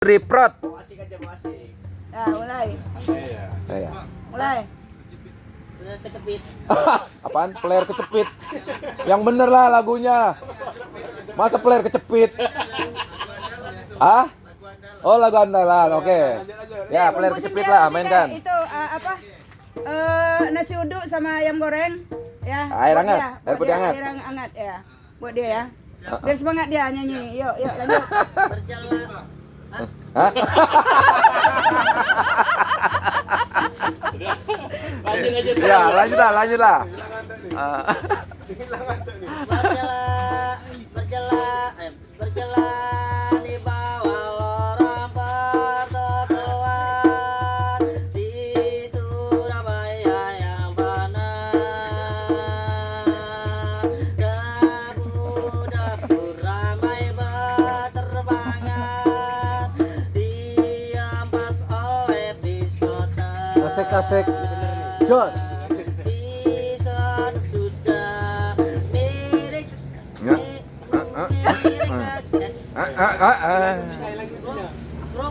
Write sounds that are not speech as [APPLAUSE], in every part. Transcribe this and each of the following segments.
Asik aja, asik. Ya, mulai. Saya. Mulai. Kecepit. [LAUGHS] Apaan? Player kecepit. Yang bener lah lagunya. Masa player kecepit? Ah? Oh lagu andalan, oke. Ya player kecepit lah, mainkan. Itu uh, apa? Eh nasi uduk sama ayam goreng ya. Air hangat, dia, air putih hangat. Air hangat ya. Buat dia ya. Biar semangat dia nyanyi. Yuk, yuk lanjut. [LAUGHS] Berjalan. Hah? Lanjut aja. Ya lanjut lah, lanjut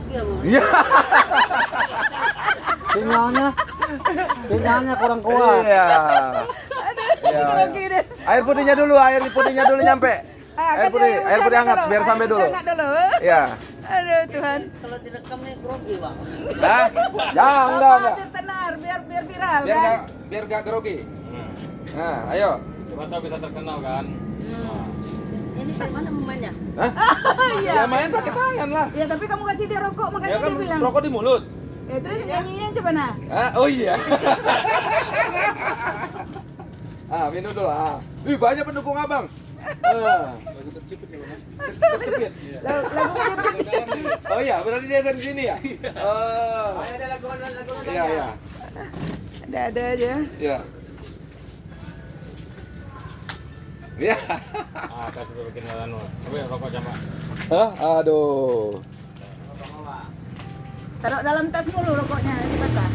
ya bu? Ya. Sinyalnya. Sinyalnya kurang kuat. Iya. Deh. Air putihnya dulu, air putihnya dulu nyampe. Ah, Air putih, air putih hangat biar sampai dulu. Hangat dulu. Ya. Aduh Tuhan. Kalau direkam nih grogi bang Hah? Ya, enggak, enggak. Biar tenar, biar biar viral Biar kan. gak, biar gak grogi. Nah, ayo. Coba tahu bisa terkenal kan? Ini kayak mana momennya? Hah? [LAUGHS] Iya. Ya main pakai tangan lah. Ya tapi kamu kasih dia rokok makanya Ya kan dia bilang. rokok di mulut. Ya terus nyanyinya coba nah. Ah, oh iya. [LAUGHS] ah, minum dulu. Ah. Wih, banyak pendukung abang. [LAUGHS] Ah. Tercepit. Lagu lagu kejepit. Oh iya, berarti dia dari sini ya? Oh. Ada Iya, iya. Ada ada aja. Iya. Iya. Ah, kasih dulu bikin anu. Coba rokok coba. Hah? Aduh. Taruh dalam tas mulu rokoknya dibakar.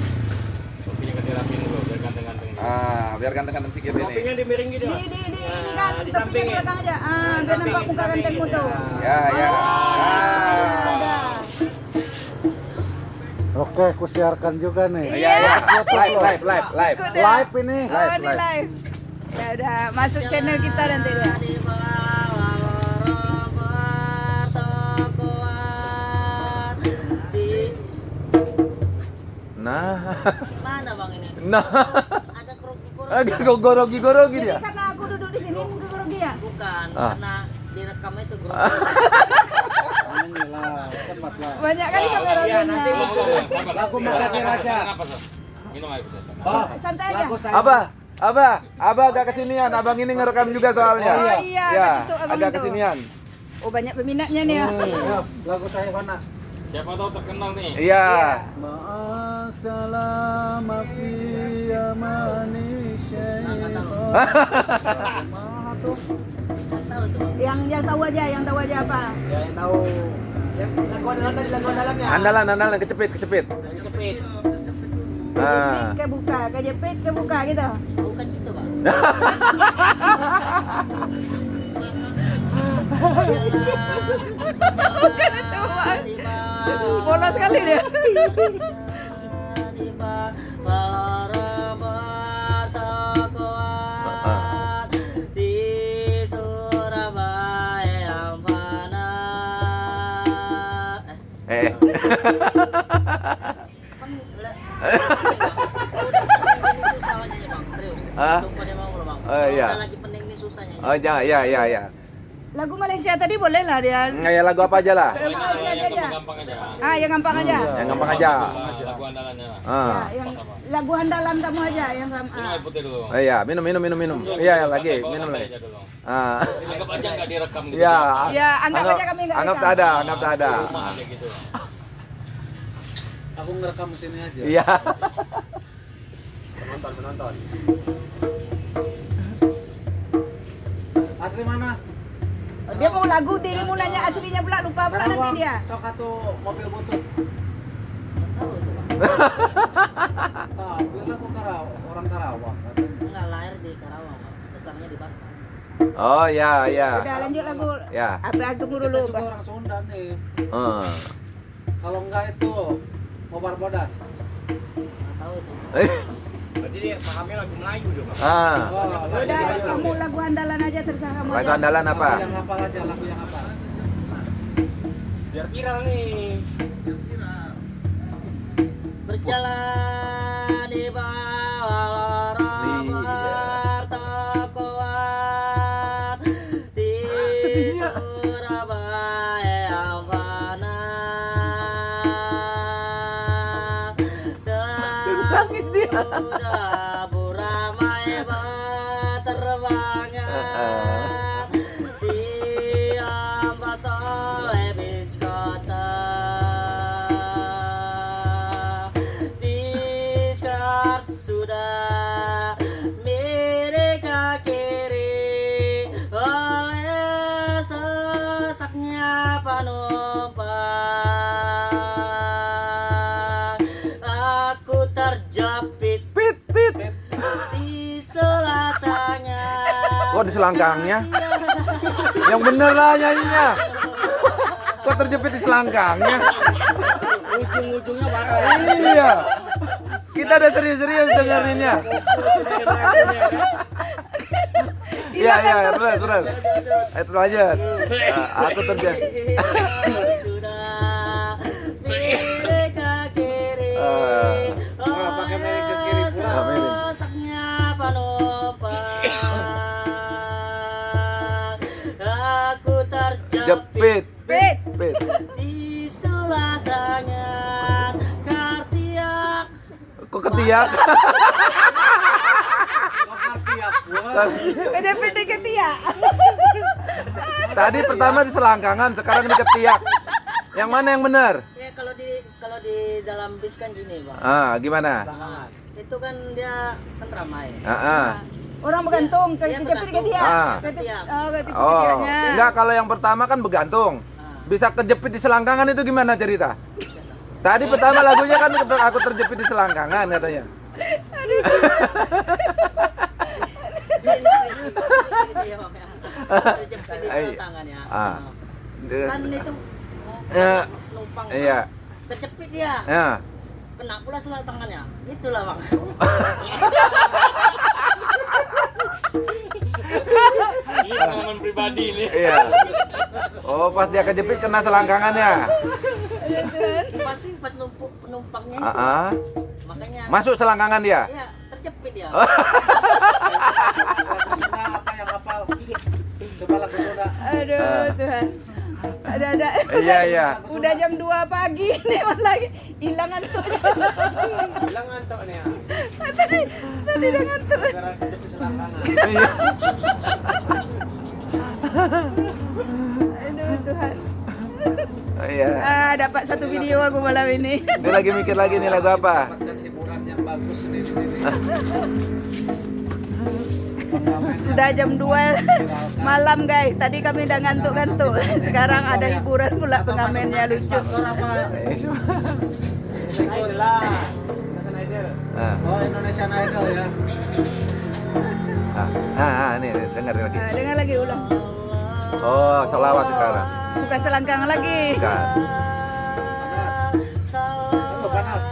Kopinya kasih rapin dulu biar ganteng-ganteng. Ah, biar ganteng-ganteng sedikit ini. Kopinya di miring gitu Di di di ini kan di samping di ya? belakang aja. Ah, biar samping, nampak di muka samping gantengmu tuh. Ya, ya. Ah. Oke, kusiarkan juga nih. Iya, iya. Live, live, live, live. Live ini. Oh, Live, ini live. live. Ya udah, masuk channel kita nanti ya. Nah. mana bang ini? Nah. Ada Agak gorogi-gorogi Jadi dia. karena aku duduk di sini grogi ya. Bukan, Ah. karena direkam itu grogi Ini lah, cepat lah. Banyak kali kameranya. Lagu Makadir aja. Apa sih? Minum air putih. Oh, Santai aja. lagu saya. Apa? Apa? Abah agak kesinian. Abang ini ngerekam juga soalnya. Oh, iya, Ya, abang agak itu. kesinian. Oh banyak peminatnya nih ya. Ya, lagu saya mana? Siapa tahu terkenal nih. Iya. Ma'asalama fi amani syaitan. [LAUGHS] Tahu tuh Yang yang tahu aja, yang tahu aja apa? Ya yang tahu yang lagu andalan tadi lagu andalannya Andalan, andalan kecepit, kecepit. Dari cepit Ah. Ke buka, kejepit ke buka gitu. Bukan gitu bang Bukan itu, Bang. Bolos sekali dia. Oh, iya. udah lagi pening ini susah nyanyi Oh, ya, ya, ya, ya. Lagu Malaysia tadi boleh lah dia. Nggak ya lagu apa aja lah. Lagu Malaysia aja aja. Gampang aja. Ah, yang gampang aja. Yang gampang aja. Ah, Lagu andalannya. lah. Ya, Ah. yang lagu andalan kamu aja yang sama. Minum air putih dulu. Oh iya, minum, minum, minum, minum. Iya, ya, lagi, minum lagi. Ah. Anggap aja nggak direkam gitu. Ya. Ya, anggap aja kami nggak Anggap tak ada, anggap tak ada. Aku ngerekam di sini aja. Iya. penonton penonton Asli mana? Dia mau lagu, dia mau nanya aslinya pula lupa pula nanti dia. Sok atuh mobil butut. [LAUGHS] tahu Tapi lah aku Karawang, orang Karawang. enggak lahir di Karawang besarnya di Batam Oh ya, ya. Udah lanjut lagu. Ya. Apa tunggu Kita dulu, juga Pak. orang Sunda nih. Eh. Kalau enggak itu mau barbodas. Nggak tahu tuh. Berarti dia pahamnya lagu Melayu dong. ah, Oh, Sudah kamu lagu andalan aja terserah kamu. lagu aja. andalan apa? Lagu yang hafal aja, lagu yang hafal. Biar viral nih. Berjalan di bawah Yoda. Kok di selangkangnya? Yang bener lah nyanyinya. Kok terjepit di selangkangnya? ujung-ujungnya parah Iya. Kita udah serius-serius dengerinnya. Iya, iya, terus, terus. Eh, terus aja. aku terjepit. Ketiak? Di ketiak. Tadi pertama di selangkangan, sekarang di ketiak. Yang mana yang benar? ya kalau di kalau di dalam bis kan gini bang Ah, gimana? itu kan dia kan ramai Ah, ah. Orang bergantung ke Iya, kejepit di ketiak. Ah. Oh, ketip Oh, enggak kalau yang pertama kan bergantung. Ah. Bisa kejepit di selangkangan itu gimana cerita? Tadi pertama lagunya kan aku terjepit di selangkangan katanya. Ini- ini- ini dia, Bang, ya. Terjepit di Iya. sebelah tangan ya Ah. kan itu Ya, numpang Iya. terjepit dia Ya. kena pula sebelah tangannya itulah bang [LAUGHS] Ini pengalaman pribadi nih. Iya. Oh, pas dia kejepit kena selangkangannya. pas pas numpuk penumpangnya itu Ah, ah. makanya Masuk selangkangan dia. ya terjepit Sunda apa yang hafal? Lagu Sunda. Aduh, Tuhan. Ada ada. Iya, iya. Udah jam 2 pagi [LAUGHS] nih lagi hilang ngantuknya. Bilang ngantuk nih ya. Tadi tadi udah ngantuk. Gara kejepit selangkangan. Iya. Aduh Tuhan. Oh, Iya. Ah, dapat satu video aku malam ini. Ini lagi mikir lagi nih lagu apa? Dapatkan hiburan yang bagus nih di sini. Pengamennya Sudah jam 2 malam guys. Tadi kami udah ngantuk-ngantuk. Sekarang ada hiburan pula pengamennya lucu. Ah, Oh Indonesian Idol ya. ah, ah, ah, nih dengar lagi. Ah, dengar lagi ulang. Oh, selawat sekarang. Bukan selangkang lagi. Bukan. Itu panas.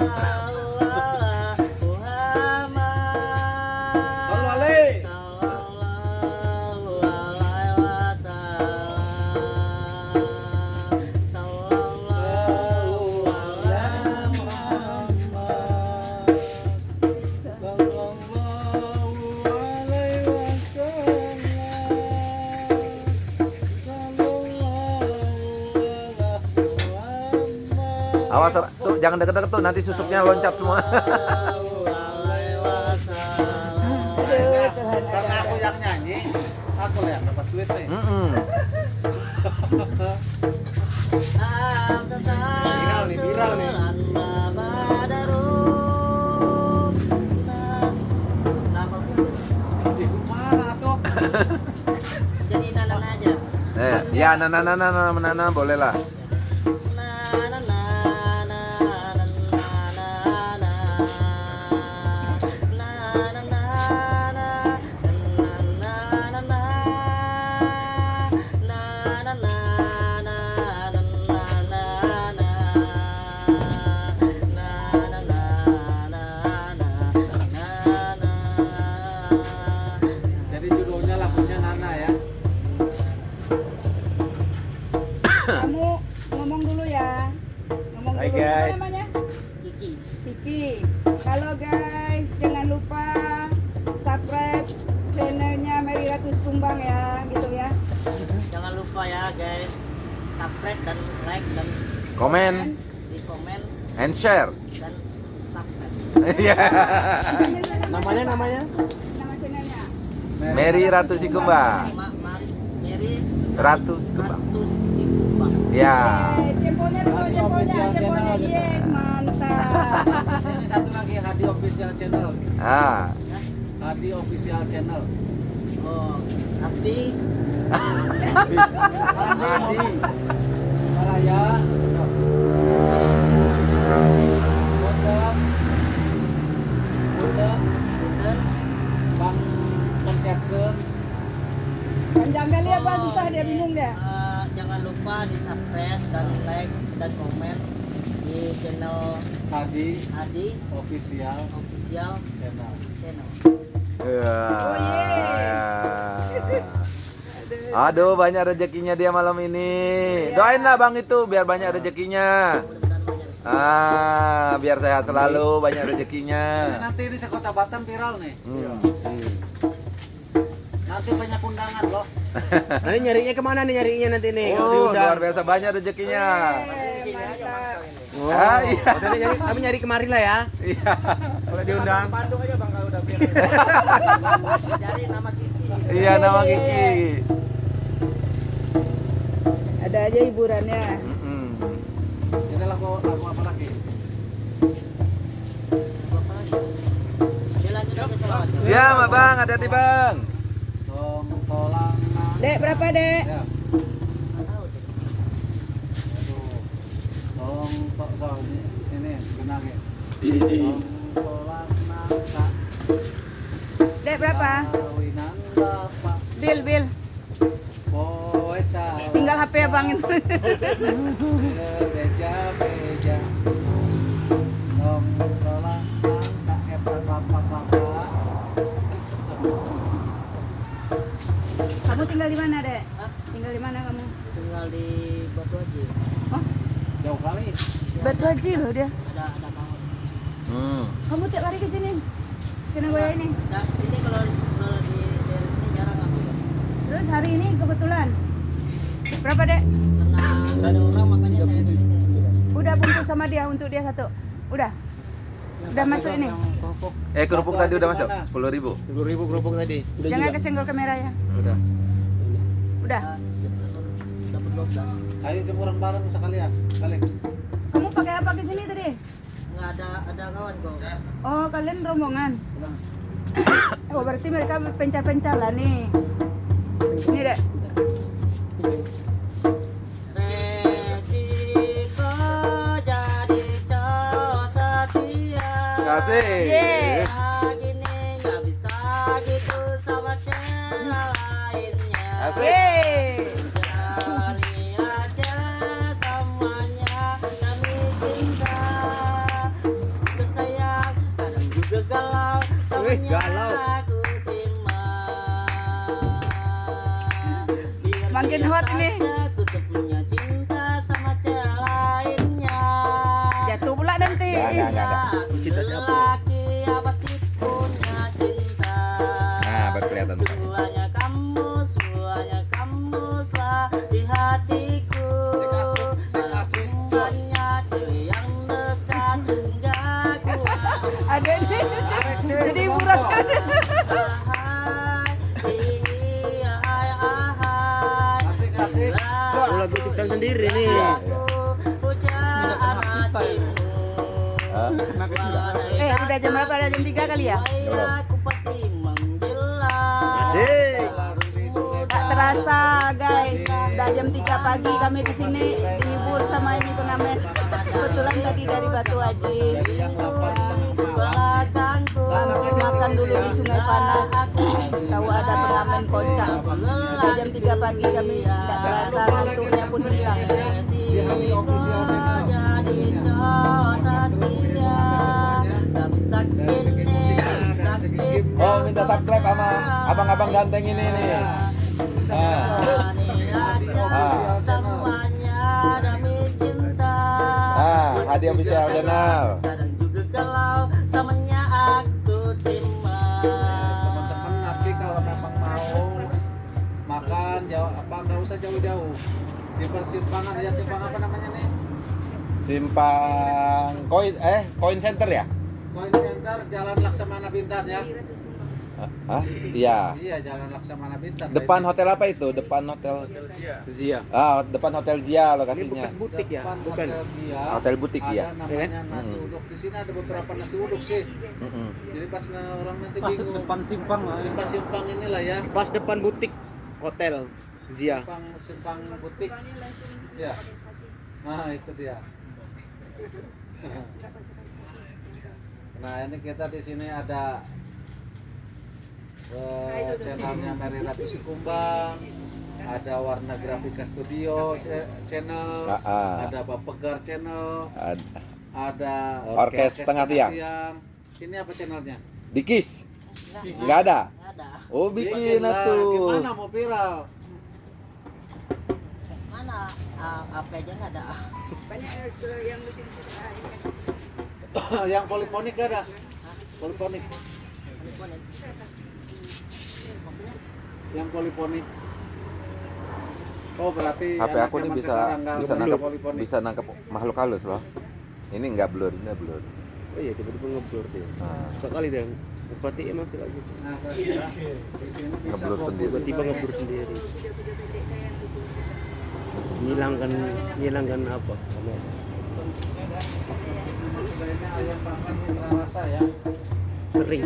Jangan deket-deket tuh nanti susuknya loncat semua. Karena aku yang nyanyi, aku lah yang dapat duit nih. Viral nih, viral nih. Jadi nanan aja. Eh, ya nana nana nana nana boleh lah. Share. Iya. Namanya namanya? Nama channelnya. Mary Ratu Sikumba. Mary Ratu Sikumba. Ya. Eh, jempolnya dulu, jempolnya, jempolnya. Yes, mantap. Ini satu lagi Hadi official channel. Ah. Hadi official channel. Oh, habis Hadi. Malaya. Ya, Bang, susah dia bingung dia. Eh, jangan lupa di subscribe dan like dan komen di channel Hadi Adi official official channel. channel. Ya. Oh, ya. Aduh, banyak rezekinya dia malam ini. Doainlah Bang itu biar banyak rezekinya. Ah, biar sehat selalu, banyak rezekinya. Nanti ini sekota Batam viral nih. Hmm. Nanti banyak undangan loh. [LAUGHS] Nanti nyarinya ke mana nih nyarinya nanti nih? Oh, luar biasa banyak rezekinya. Mantap. Oh, Ah, iya. oh, nyari, kami nyari kemari lah ya. Iya. Kalau diundang. Bandung aja bang kalau udah. [LAUGHS] Cari nama Kiki. Iya nama Kiki. Ada aja hiburannya. Mm-mm. Ini lagu lagu apa lagi? Ya, Mak Bang, hati-hati Bang. Dek, berapa, Dek? Ya. Ini benangnya. Dek, berapa? Bil, bil. Tinggal HP Abang itu. Beja beja. Tinggal di mana, Dek? Hah? Tinggal di mana kamu? Tinggal di Batu Haji. Oh, Jauh kali. Batu Haji loh dia. Ada ada mau. Hmm. Kamu tiap hari ke sini? Ke Nagoya ini. Nah, ini kalau kalau di jarang aku. Terus hari ini kebetulan. Berapa, Dek? Karena nggak ada orang makanya saya di sini. Udah bungkus sama dia untuk dia satu. Udah. Udah masuk ini. Eh, kerupuk tadi udah masuk? 10 ribu. Sepuluh ribu kerupuk tadi. Jangan kesenggol kamera ya. Udah. Udah. Dapat 12. Ayo jemuran bareng sekalian. Balik. Kamu pakai apa ke sini tadi? Nggak ada ada kawan kok. Oh, kalian rombongan. [COUGHS] Oh, berarti mereka pencar-pencar lah nih. Ini, Dek. Resiko jadi cowok setia. Kasih. Yeay. Semuanya galau. Makin hot ini. Sendiri nih. Hatimu Hah? Eh, udah jam berapa? Udah jam 3 kali ya? Aku pasti Asik. Tak terasa guys, udah jam 3 pagi kami di sini dihibur sama ini pengamen. Kebetulan tadi dari Batu Haji. belakangku Mampir makan dulu di Sungai Panas. Tahu ada pengamen kocak. Udah jam 3 pagi kami tidak terasa ngantuknya pun hilang. Oh, minta subscribe sama abang-abang ganteng ini nih. Demi cinta Ah, Adi Official Channel. Kadang juga galau samanya makan jauh apa nggak usah jauh-jauh di persimpangan ya simpang apa namanya nih Simpang koin eh koin center ya? Koin Center Jalan Laksamana Bintan ya Ah, iya. iya Jalan Laksamana Bintan Depan hotel apa itu? Depan hotel Zia. Ah, depan hotel Zia Ini lokasinya. bekas butik ya? Depan Bukan. Hotel Dia, Hotel butik ada ya. namanya Hmm. nasi uduk di sini ada beberapa nasi uduk sih Mm-mm. jadi pas na- orang nanti Pas bingung depan simpang lah Di pas simpang inilah ya Pas depan butik hotel Zia. simpang simpang butik ya nah itu dia nah ini kita di sini ada eh, channelnya Mary Ratu Sikumbang ada Warna Grafika Studio channel Ah, ah. ada Bapegar channel Ad- ada Orkes Tengah Tiang. ini apa channelnya Dikis. Enggak ada. ada Oh, bikin lah. atuh. gimana mau viral mana Ah, apa aja nggak ada yang [LAUGHS] poliponik gak ada poliponik yang poliponik oh berarti HP aku ini bisa bisa poliponik. bisa nangkep makhluk halus loh. Ini enggak blur, ini blur. Oh iya tiba-tiba ngeblur dia. Nah, Suka kali dia. Berarti emang sih lagi. nah ya, di sini bisa Ngeblur sendiri. Tiba-tiba ngeblur sendiri. Hilangkan hilangkan apa? Ya Sering.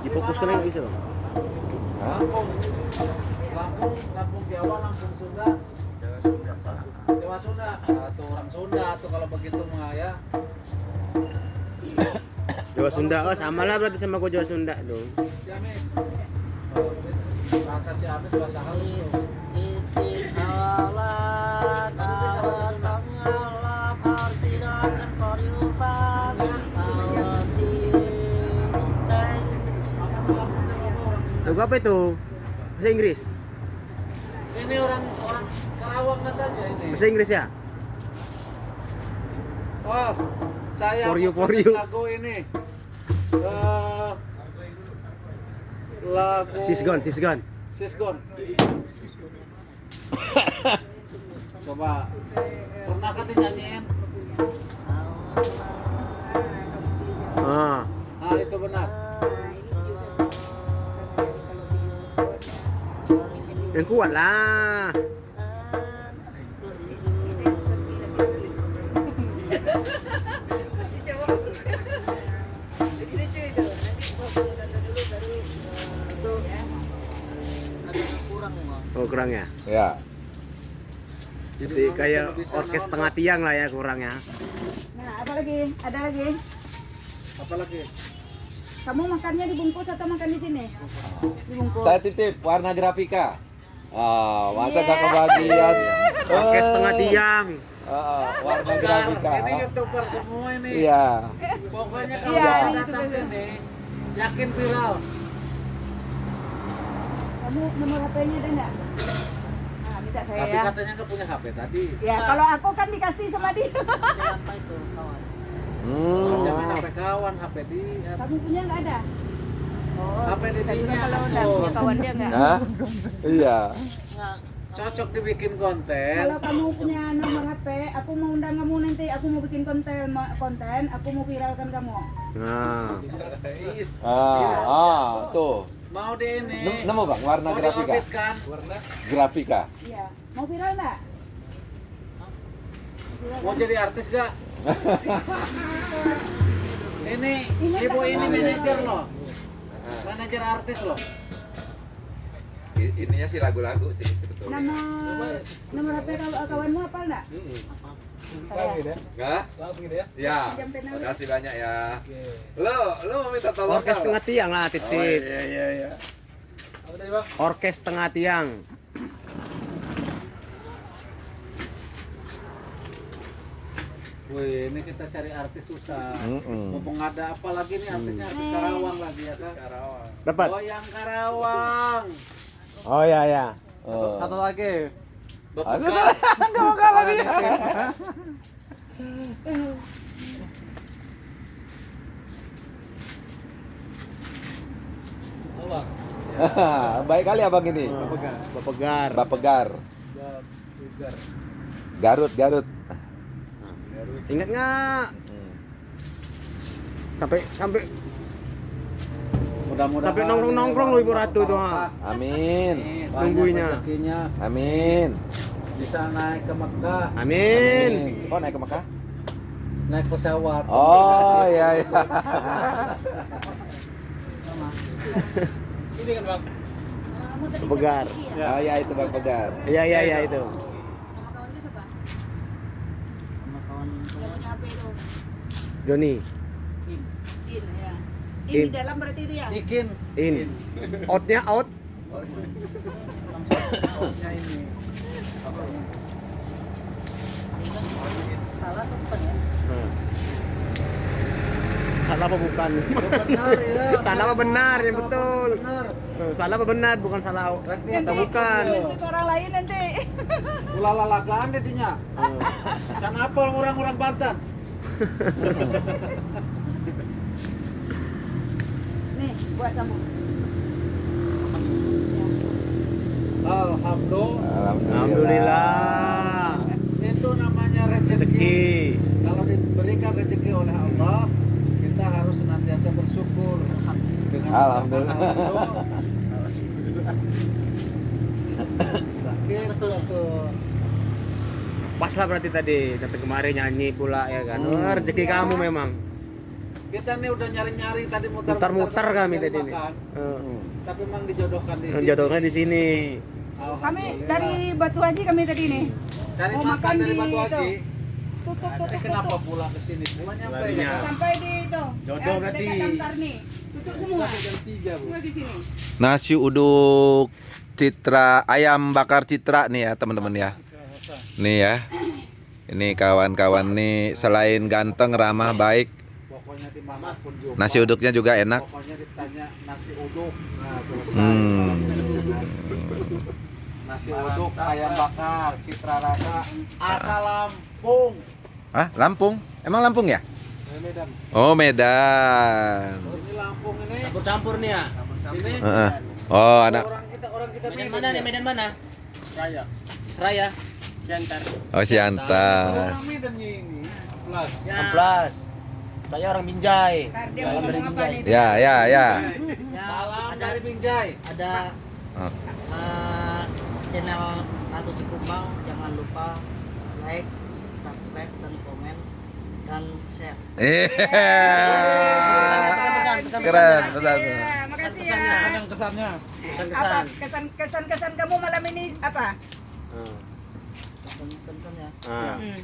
Difokuskan mana, nggak bisa bang? Lampung Lampung Lampung Jawa langsung Sunda Jawa Sunda atau orang Sunda atau kalau begitu mah ya Jawa Sunda oh sama lah berarti sama gua Jawa Sunda dong. Bahasa Ciamis halus Lagu apa itu? Bahasa Inggris? Ini orang orang Karawang katanya ini. Bahasa Inggris ya? Oh, saya For you, for you. lagu ini. Eh, lagu Sisgon, Sisgon. Sisgon. [COUGHS] Coba pernah kan dinyanyiin? Ah, Ah itu benar. yang kuat lah. Oh kurang ya? Ya. Jadi kayak orkes tengah tiang lah ya kurangnya. Nah, apa lagi? Ada lagi? Apalagi? Kamu makannya dibungkus atau makan di sini? Dibungkus. Saya titip warna grafika. Ah, masa gak kebagian. [LAUGHS] Orkes Eh, tengah tiang. ah, warna grafika. ini youtuber semua ini. Iya. Pokoknya kalau Iya, kita ini datang sini, yakin viral. Kamu nomor HP-nya ada enggak? Nah, minta saya Tapi ya. katanya nggak punya HP tadi. Ya, kalau aku kan dikasih sama dia. siapa itu kawan Hmm. Jangan HP kawan, HP di Kamu punya enggak ada? Oh, HP di saya dinya. juga kalau udah punya kawan dia enggak? Hah? Iya. nggak Cocok dibikin konten. Kalau kamu punya nomor HP, aku mau undang kamu nanti, aku mau bikin konten, konten, aku mau viralkan kamu. Nah, Ah, ah, tuh. Mau di ini. Nem- Nemu bang, warna Mau grafika. Grafika. Iya. Mau viral enggak? Mau jadi artis gak? [LAUGHS] ini Ini ibu ini manajer loh. Manajer artis loh. Ininya sih lagu-lagu sih sebetulnya. Nama nomor HP kaw- kawanmu apa enggak? Enggak? Langsung gitu ya? Ya. Makasih banyak ya. Lo, lo mau minta tolong orkes tengah tiang lah Oh, titip. iya iya iya. Orkes tengah tiang. Wih, ini kita cari artis susah. Mm-mm. Mumpung ada apa lagi nih artisnya artis Karawang lagi ya kan? Karawang. Dapat. Oh yang Karawang. Oh ya ya. Oh. lagi. Aduh, nggak mau kalah dia. [LAUGHS] Baik kali abang ini. Bapegar. Bapegar. Garut, Garut. Ingat nggak? Sampai sampai Mudah-mudahan Sampai nongkrong-nongkrong loh Ibu Ratu tuh. Amin. Nungguinnya. Amin. bisa naik ke Mekah, Amin. Oh naik ke Mekah? naik pesawat. Oh iya iya. Ini kan bang. Bapegar. Oh iya itu Bang Pegar. Iya iya iya itu. Nama kawan itu siapa? sama kawan Yang punya HP itu. Joni. In ya. In In. di dalam berarti itu ya? Bikin In. Outnya out. outnya ini. salah tempat Salah apa bukan? Benar ya. Salah apa benar yang betul? Benar. Eh, Salah apa benar bukan salah Berarti atau bukan? Orang lain nanti. [LAUGHS] Ulala lagaan deh dinya. Eh, apa orang-orang Banten? [LAUGHS] Nih, buat kamu. Alhamdulillah. Alhamdulillah. Itu namanya rezeki. Rezeki. Kalau diberikan rezeki oleh Allah, kita harus senantiasa bersyukur. Dengan Alhamdulillah. betul betul Pas lah berarti tadi datang kemarin nyanyi pula ya kan. Wah, rezeki kamu memang. Kita nih udah nyari-nyari tadi muter-muter. Kami tadi nih. makan. Eh, Tapi memang dijodohkan di sini. Jodohnya di sini. Kami dari Batu Haji kami tadi nih. Cari mau makan dari di Batu. Haji. Tutup tutup kenapa pulang ke sini? Pulang nyampe Larinya. ya? Sampai di itu. Jodoh eh, berarti. Dekat. Tutup semua. Jam 3, Bu. Semua di sini. Nasi uduk citra ayam bakar citra nih ya teman-teman ya. Nih ya. Ini kawan-kawan nih selain ganteng, ramah, baik. Nasi uduknya juga enak. Pokoknya ditanya nasi uduk. Nah, selesai. Hmm. Nasi uduk, ayam bakar, citra rasa, asal Lampung. Ah, Lampung? Emang Lampung ya? Medan. Oh, Medan. Ini Lampung ini. Campur-campur nih ya. Sini. Heeh. Oh, anak. Orang kita orang kita Medan mana nih? Medan mana? Saya. Seraya. Center. Oh, Siantar. Orang Medannya ini. Plus. Amplas. Saya orang Binjai. Ngomong apa nih? Ya, ya, ya. ya Salam ada dari Binjai. ada Oh. eh, channel Ratu Sikumbang jangan lupa like subscribe dan komen dan share Eh. Pesan-pesan, pesan-pesan. Keren, pesan. Ya, makasih ya. Yang kesannya. Apa kesan kesan kesan kamu malam ini apa? pesan-pesan ya Ah. Hmm.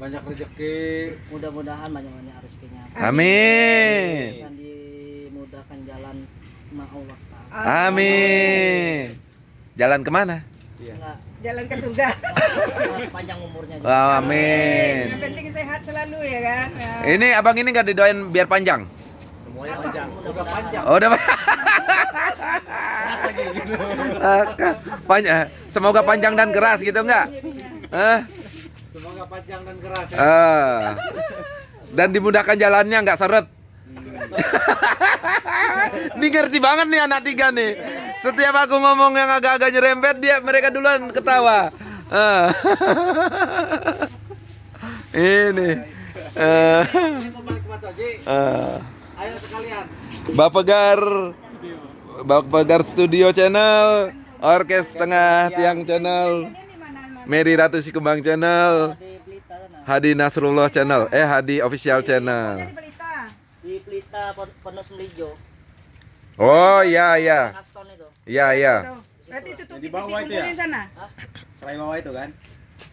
Banyak rezeki. mudah-mudahan banyak-banyak rezekinya Amin. dan dimudahkan jalan ma Allah. Amin. Jalan ke mana? Enggak, Jalan ke surga. panjang umurnya juga. Wow, amin. Yang penting sehat selalu ya kan. Ya. Ini abang ini nggak didoain biar panjang. Semuanya panjang. Udah panjang. Oh, udah [LAUGHS] panjang. Semoga panjang dan keras gitu enggak? Eh? Panjang dan keras ya. Ah. Dan dimudahkan jalannya nggak seret. [LAUGHS] Ini ngerti banget nih anak tiga nih. Setiap aku ngomong yang agak-agak nyerempet dia mereka duluan ketawa. Ah. [LAUGHS] Ini. Ah. Ayo sekalian. Bapegar Bapegar Studio Channel Orkes Tengah Tiang Channel? Mary Ratu Sikembang Channel. Hadi Nasrullah Channel Eh Hadi Official Channel di Pelita. di Pelita Pon- Pondok Semelijo Oh iya iya Aston itu Iya iya Tuh. Berarti tutup Di titik bawah itu ya? sana. Serai bawah itu kan?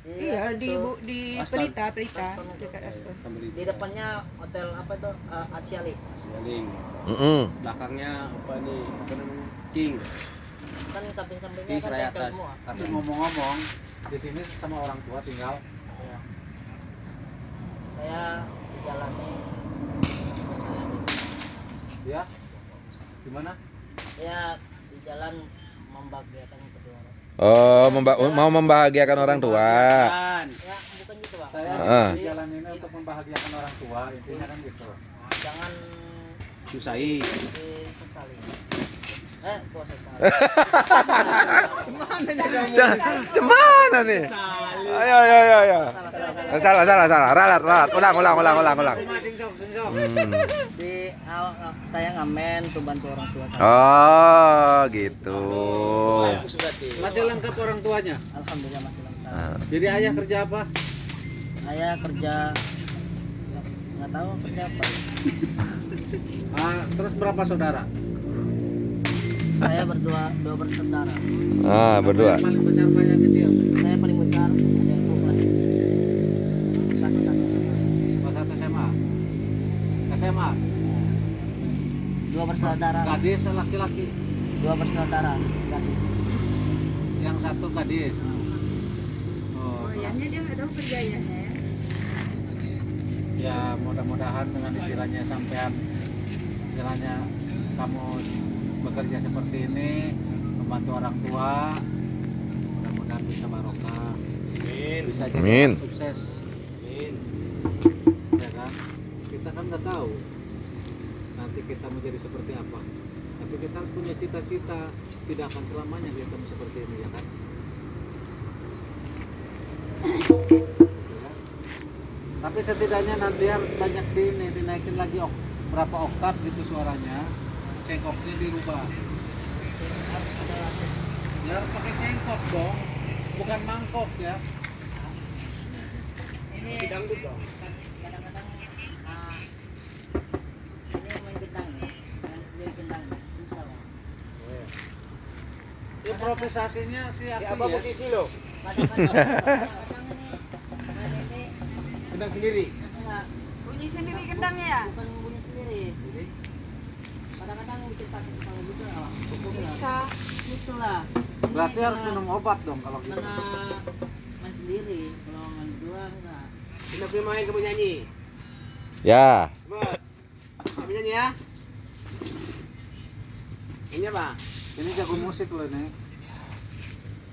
Iya di bu, di Aston. Pelita, Pelita dekat Aston. Di depannya hotel apa itu Eh, Asia Link Sialing. Mm-mm. Belakangnya apa nih? Apa namanya? King. kan samping-sampingnya King kan atas. semua Tapi ngomong-ngomong, di sini sama orang tua tinggal. Ya. saya dijalani Ya. Gimana? saya di jalan membahagiakan kedua orang Oh, memba- mau membahagiakan orang tua. ya bukan gitu bang Saya Ah. di jalan ini untuk membahagiakan orang tua, intinya kan gitu. jangan Susai. disesali eh kok sesali [LAUGHS] Gimana nih? Ayo, ayo, ayo, ayo. Salah, salah, salah. Ralat, ralat. Ulang, ulang, ulang, ulang, ulang. Hmm. di awal saya ngamen tuh bantu orang tua saya Oh, gitu. Masih lengkap orang tuanya. alhamdulillah masih lengkap Ah. Jadi ayah kerja apa? saya kerja nggak tahu kerja apa [LAUGHS] Ah, terus berapa saudara? saya berdua dua bersaudara Ah, berdua. Yang paling besar apa yang kecil? saya paling besar ada yang kelas kelas satu Kelas satu SMA. SMA. dua bersaudara Gadis laki-laki. dua bersaudara gadis Yang satu gadis. Oh, Ayahnya dia nggak tahu kerjanya ya. ya mudah-mudahan dengan istilahnya sampean istilahnya kamu bekerja seperti ini membantu orang tua mudah-mudahan bisa barokah bisa jadi Amin. sukses kan kita kan nggak tahu nanti kita menjadi seperti apa. Tapi kita harus punya cita-cita tidak akan selamanya kita seperti ini ya kan? Ya kan? tapi setidaknya nanti harus banyak di ini dinaikin lagi ok, berapa oktav gitu suaranya cengkoknya dirubah. Ya harus pakai cengkok dong bukan mangkok ya. Ini dangdut dong kadang-kadang ah, ini main gendang nih main sendiri gendang nih susah bang improvisasinya si aku ya lo? [LAUGHS] kadang-kadang ini main ini Gendang sendiri. Bunyi sendiri gendangnya ya? bukan bunyi sendiri kadang-kadang bikin sakit kepala juga Bang. Bisa. itulah berarti harus minum obat dong kalau gitu karena main sendiri kalau main berdua enggak Kita punya main kamu nyanyi. Ya. Coba. Kamu nyanyi ya. Nyanyi apa? ini jago musik loh ini Oh, itu kan gendang.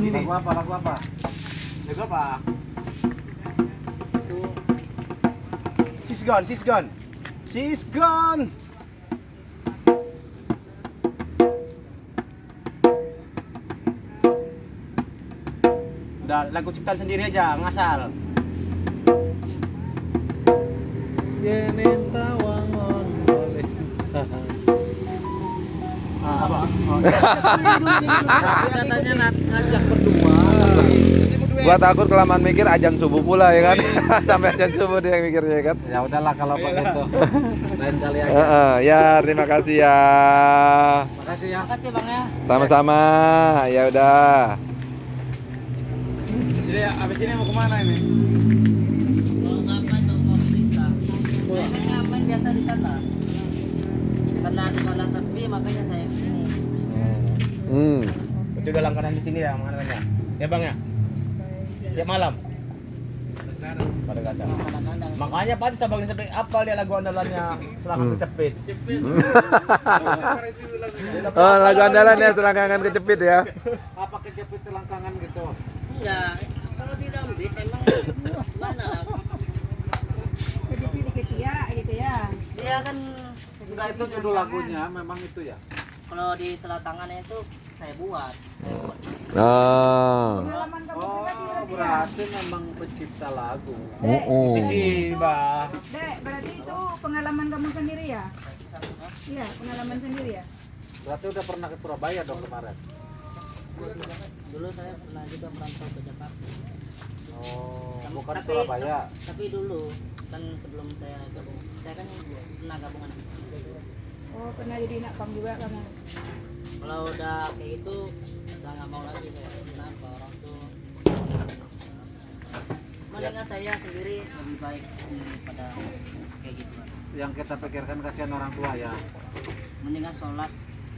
ini lagu apa lagu apa Lagu apa? She's gone, she's gone. She's gone. Udah lagu ciptaan sendiri aja, ngasal. Tawangon katanya ngajak berdua Gua takut kelamaan mikir ajang subuh pula ya kan. [LAUGHS] Sampai ajang subuh dia yang mikirnya ya kan. ya udahlah kalau begitu lain kali aja Heeh, ya terima kasih ya. makasih ya makasih bang ya Sama-sama. Ya udah. jadi abis ini mau ke mana ini mau ngapain dong mau cerita ngapain biasa di sana karena di sana sepi makanya Hmm. Itu udah langganan di sini ya makanannya. Ya Bang ya? Tiap malam. Pada kata. Makanya pantas abang sampai apal dia lagu andalannya selama Hmm. kecepit. [LAUGHS] Oh, lagu andalan ya selangkangan kecepit ya. apa kejepit selangkangan gitu enggak kalau tidak bis emang mana lah Jadi pilih ke Cia gitu ya. dia kan enggak itu judul lagunya memang itu ya kalau di selatangannya itu saya buat saya buat Oh. Kamu oh berarti memang pencipta lagu Oh. Sisi, Mbak. Dek, berarti itu pengalaman kamu sendiri ya? Iya, pengalaman sendiri ya? berarti udah pernah ke Surabaya dong kemarin dulu saya pernah juga merantau ke Jakarta oh Tapi- bukan tapi- Surabaya tapi dulu kan sebelum saya gabung saya kan pernah gabungan Oh, pernah jadi nak pang juga kamu. Kalau udah kayak gitu, udah nggak mau lagi saya. Kenapa orang tuh? Mendingan saya sendiri lebih baik daripada kayak gitu mas. Yang kita pikirkan kasihan orang tua ya. Mendingan sholat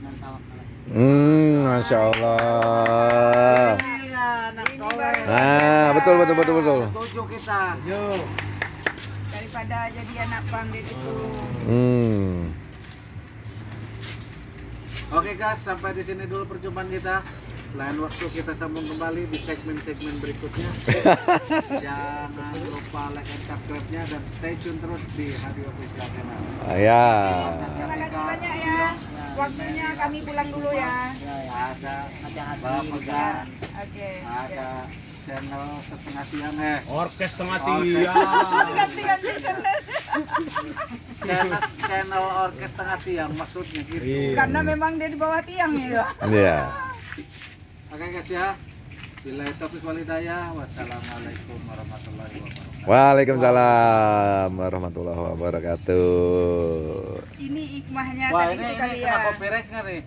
dan tawakal. Hmm, masya Allah. Iya, anak. Nah, betul betul betul betul. Tujuh kita. Yuk. Daripada jadi anak pang gitu. Hmm. Oke guys, sampai di sini dulu perjumpaan kita. Lain waktu kita sambung kembali di segmen-segmen berikutnya. [LAUGHS] Jangan lupa like and subscribe-nya dan stay tune terus di Hadi Official Channel. Ah, ya. Terima kasih banyak ya. Waktunya kami pulang dulu ya. Ya, ya. Ada dan oke. ada channel setengah siang eh. Orkes tengah Orkes. tiang. Ganti-ganti channel. Channel, channel orkes tengah tiang maksudnya gitu. Iya. Karena memang dia di bawah tiang ya. Iya. Oke guys ya. Bila taufiq walhidayah. Wassalamualaikum warahmatullahi wabarakatuh. Waalaikumsalam warahmatullahi wabarakatuh. Ini hikmahnya Wah tadi ini, ini kali kena ya. nggak nih?